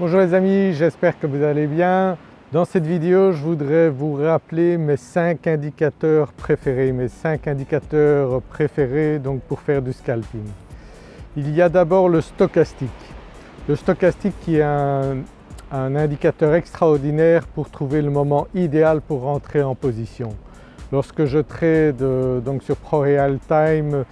Bonjour les amis, j'espère que vous allez bien. Dans cette vidéo je voudrais vous rappeler mes 5 indicateurs préférés, mes 5 indicateurs préférés donc pour faire du scalping. Il y a d'abord le stochastique. Le stochastique qui est un, indicateur extraordinaire pour trouver le moment idéal pour rentrer en position. Lorsque je trade donc sur ProRealTime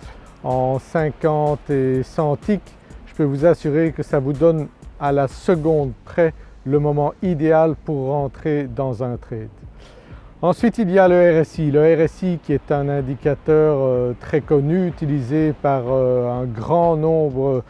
en 50 et 100 ticks, je peux vous assurer que ça vous donne à la seconde près le moment idéal pour rentrer dans un trade. Ensuite il y a le RSI, le RSI qui est un indicateur euh, très connu utilisé par euh, un grand nombre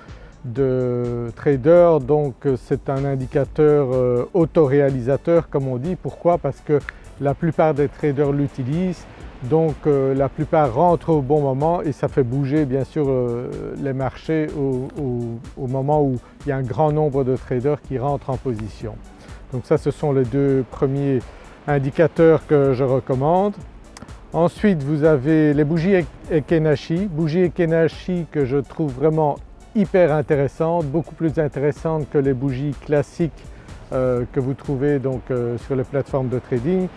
de traders donc euh, c'est un indicateur autoréalisateur comme on dit. Pourquoi? Parce que la plupart des traders l'utilisent donc euh, la plupart rentrent au bon moment et ça fait bouger bien sûr euh, les marchés au, moment où il y a un grand nombre de traders qui rentrent en position. Donc ça ce sont les deux premiers indicateurs que je recommande. Ensuite vous avez les bougies Ekenashi, bougies Ekenashi que je trouve vraiment hyper intéressantes, beaucoup plus intéressantes que les bougies classiques euh, que vous trouvez sur les plateformes de trading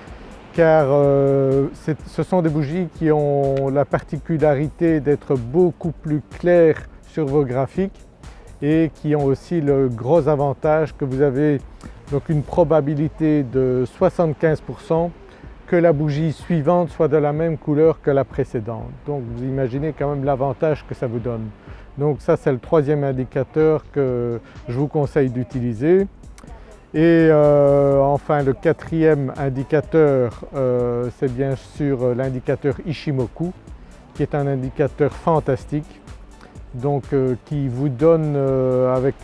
car euh, ce sont des bougies qui ont la particularité d'être beaucoup plus claires sur vos graphiques et qui ont aussi le gros avantage que vous avez donc une probabilité de 75% que la bougie suivante soit de la même couleur que la précédente. Donc vous imaginez quand même l'avantage que ça vous donne. Donc ça c'est le troisième indicateur que je vous conseille d'utiliser. Et euh, enfin le quatrième indicateur euh, c'est bien sûr l'indicateur Ishimoku qui est un indicateur fantastique donc euh, qui vous donne avec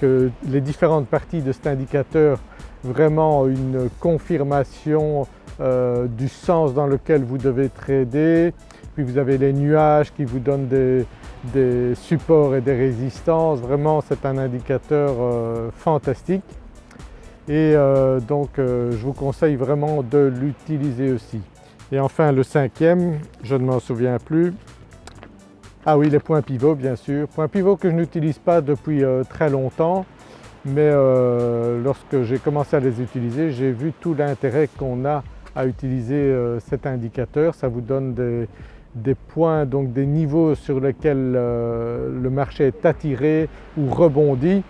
les différentes parties de cet indicateur vraiment une confirmation du sens dans lequel vous devez trader. Puis vous avez les nuages qui vous donnent des supports et des résistances. Vraiment c'est un indicateur fantastique et euh, donc euh, je vous conseille vraiment de l'utiliser aussi. Et enfin le cinquième, je ne m'en souviens plus, ah oui les points pivots bien sûr, points pivots que je n'utilise pas depuis euh, très longtemps. Mais lorsque j'ai commencé à les utiliser j'ai vu tout l'intérêt qu'on a à utiliser cet indicateur, ça vous donne des, des, points donc des niveaux sur lesquels le marché est attiré ou rebondit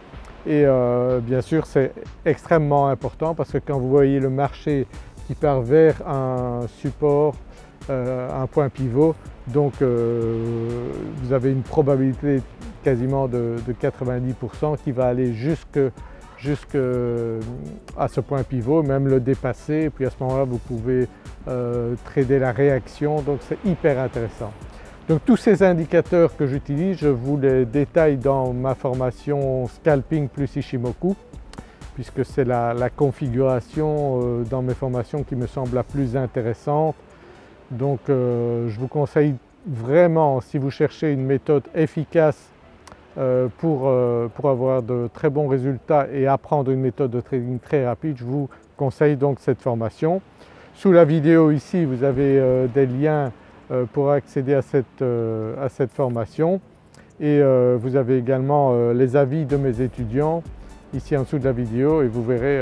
et euh, bien sûr c'est extrêmement important parce que quand vous voyez le marché qui part vers un support, euh, un point pivot, donc euh, vous avez une probabilité quasiment de, 90% qui va aller jusque, à ce point pivot, même le dépasser et puis à ce moment-là vous pouvez trader la réaction donc c'est hyper intéressant. Donc tous ces indicateurs que j'utilise, je vous les détaille dans ma formation Scalping plus Ishimoku puisque c'est la, configuration euh, dans mes formations qui me semble la plus intéressante. Donc euh, je vous conseille vraiment si vous cherchez une méthode efficace euh, pour, avoir de très bons résultats et apprendre une méthode de trading très rapide, je vous conseille donc cette formation. Sous la vidéo ici vous avez des liens pour accéder à cette, euh, formation et euh, vous avez également les avis de mes étudiants ici en dessous de la vidéo et vous verrez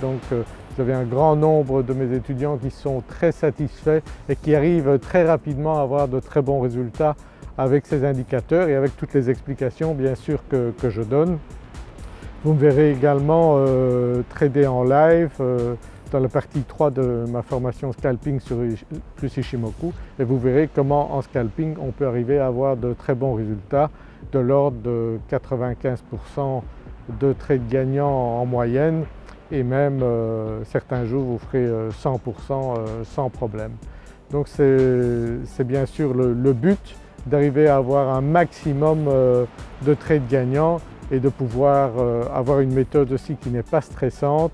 donc vous avez un grand nombre de mes étudiants qui sont très satisfaits et qui arrivent très rapidement à avoir de très bons résultats avec ces indicateurs et avec toutes les explications bien sûr que je donne. Vous me verrez également trader en live, dans la partie 3 de ma formation scalping sur plus Ishimoku et vous verrez comment en scalping on peut arriver à avoir de très bons résultats de l'ordre de 95% de trades gagnants en moyenne et même euh, certains jours vous ferez 100% euh, euh, sans problème. Donc c'est bien sûr le, le but d'arriver à avoir un maximum de trades gagnants et de pouvoir avoir une méthode aussi qui n'est pas stressante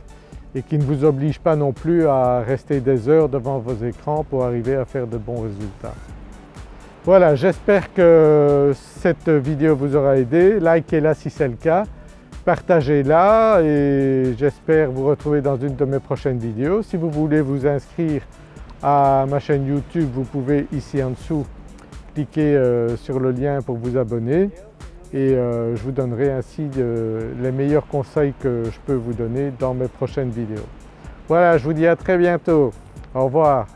et qui ne vous oblige pas non plus à rester des heures devant vos écrans pour arriver à faire de bons résultats. Voilà, j'espère que cette vidéo vous aura aidé. Likez-la si c'est le cas, partagez-la et j'espère vous retrouver dans une de mes prochaines vidéos. Si vous voulez vous inscrire à ma chaîne YouTube, vous pouvez ici en dessous cliquer euh, sur le lien pour vous abonner et euh, je vous donnerai ainsi les meilleurs conseils que je peux vous donner dans mes prochaines vidéos. Voilà, je vous dis à très bientôt. Au revoir.